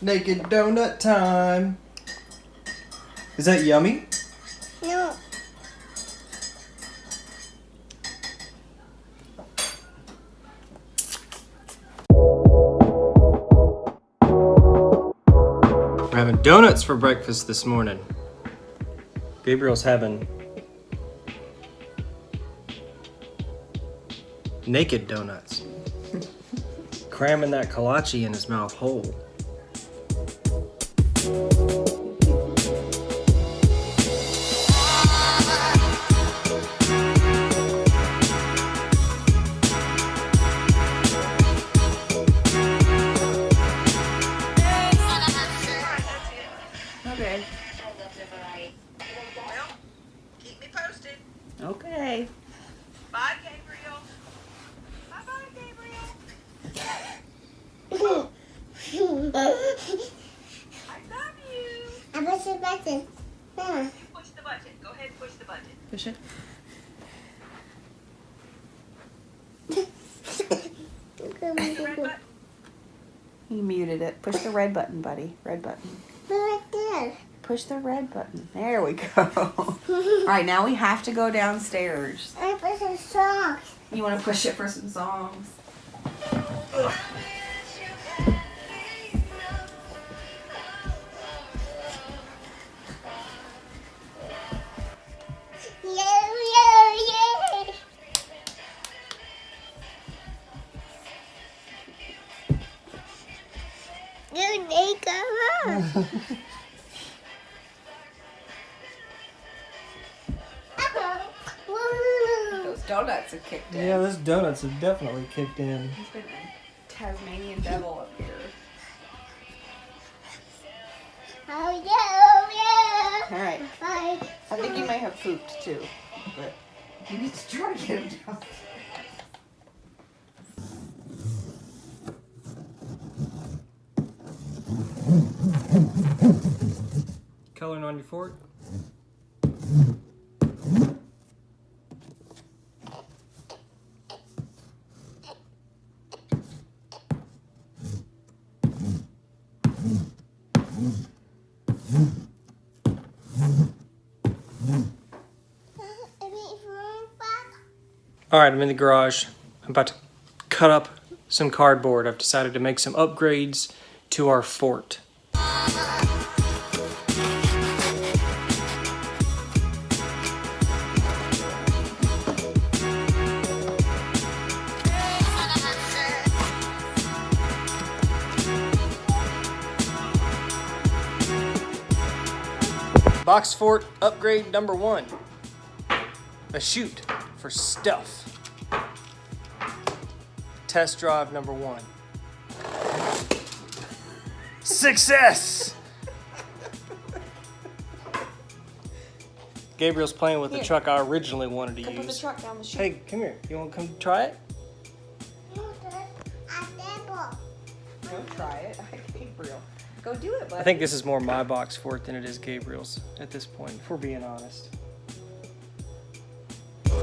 Naked donut time. Is that yummy? No. We're having donuts for breakfast this morning. Gabriel's having naked donuts. Cramming that kolache in his mouth whole. Okay. The red button. You muted it. Push the red button, buddy. Red button. Push the red button. There we go. All right, now we have to go downstairs. I push the socks. You want to push it for some songs? Yeah, donuts have kicked in. Yeah, those donuts have definitely kicked in. He's been a Tasmanian devil up here. Oh yeah, oh All right. yeah. Bye. I think he may have pooped too, but you need to try to get him down. Coloring on your fork? All right, I'm in the garage. I'm about to cut up some cardboard. I've decided to make some upgrades to our fort. Box fort upgrade number one. A chute for stuff. Test drive number one. Success! Gabriel's playing with the Here. truck I originally wanted to Go put the use. truck down the chute. Hey, come here. You want to come try it? Go try it. Gabriel. Go do it, buddy. I think this is more my box fort than it is Gabriel's at this point, if we're being honest.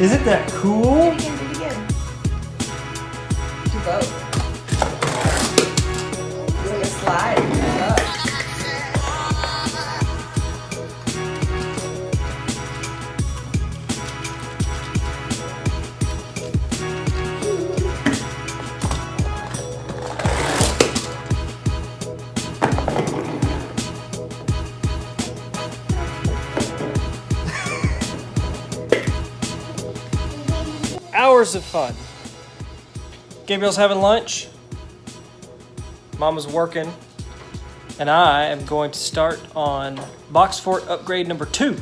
Is it that cool? Do it again, do it again. Do both. It's like a slide. Hours of fun. Gabriel's having lunch. Mama's working. And I am going to start on box fort upgrade number two.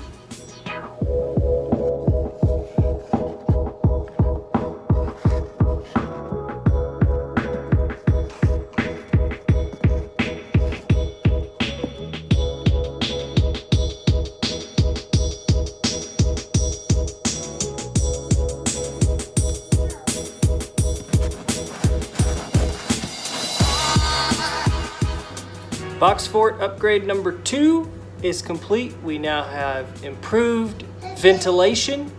Box fort upgrade number two is complete. We now have improved ventilation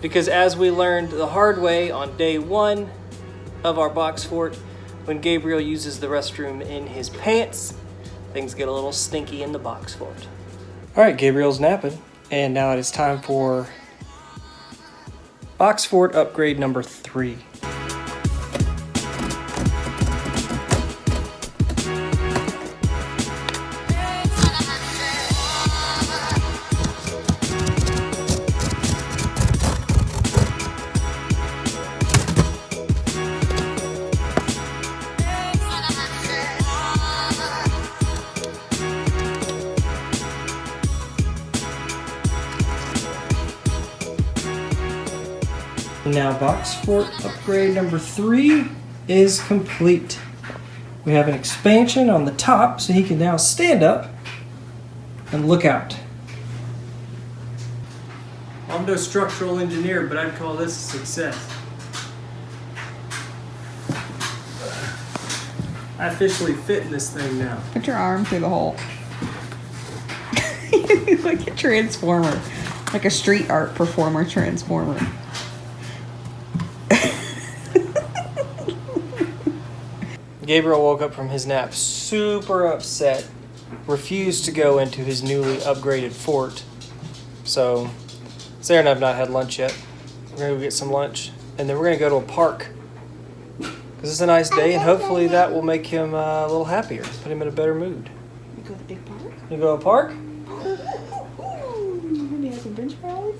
Because as we learned the hard way on day one of our box fort, when Gabriel uses the restroom in his pants, things get a little stinky in the box fort. All right, Gabriel's napping, and now it is time for box fort upgrade number three. Now, box fort upgrade number three is complete. We have an expansion on the top so he can now stand up and look out. I'm no structural engineer, but I'd call this a success. I officially fit in this thing now. Put your arm through the hole. like a transformer. Like a street art performer transformer. Gabriel woke up from his nap super upset, refused to go into his newly upgraded fort. So, Sarah and I have not had lunch yet. We're gonna go get some lunch, and then we're gonna go to a park. Because it's a nice day, and hopefully that will make him uh, a little happier, put him in a better mood. You go to the big park? You go to a park? Maybe have some bench rallies?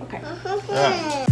Okay. Alright.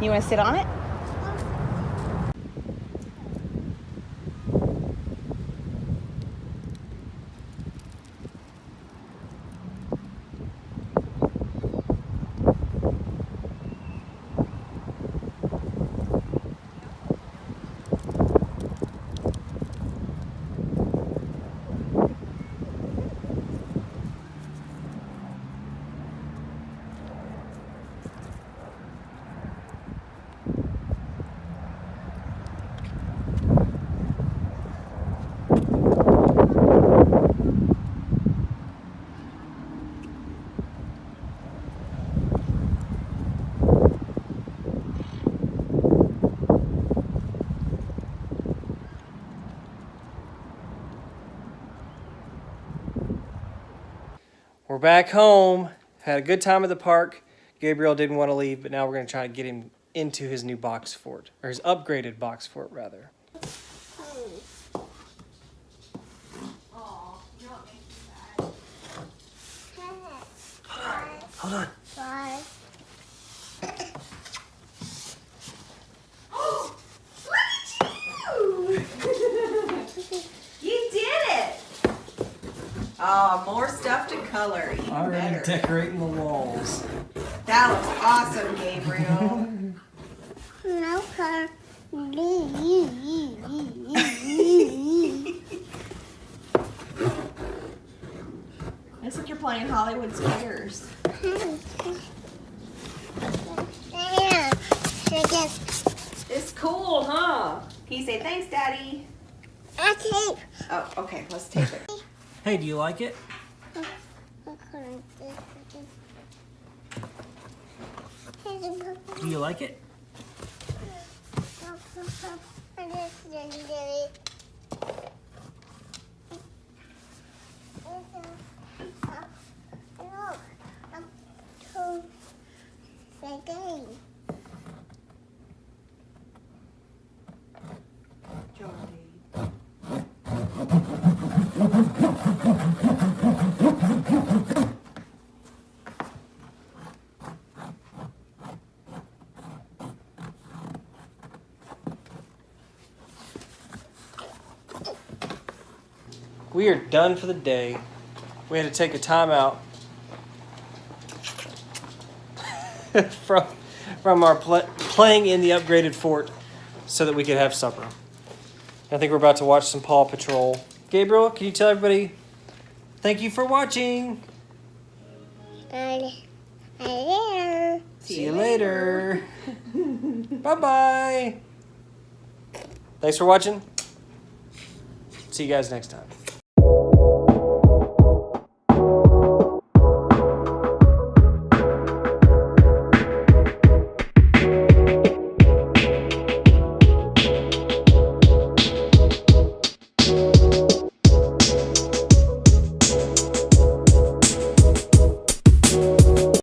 You want to sit on it? We're back home. Had a good time at the park. Gabriel didn't want to leave, but now we're going to try to get him into his new box fort, or his upgraded box fort, rather. Hold on. Bye. You did it! Oh, more stuff to color. Even better. decorating the walls. That was awesome, Gabriel. No car. Looks like you're playing Hollywood Squares. Yeah. It's cool, huh? Can you say thanks, Daddy? a tape. Oh, okay. Let's tape it. Hey, do you like it? Do you like it? We are done for the day. We had to take a timeout from from our pl- playing in the upgraded fort so that we could have supper. I think we're about to watch some Paw Patrol. Gabriel, can you tell everybody thank you for watching? And, and See you later. bye bye. Thanks for watching. See you guys next time.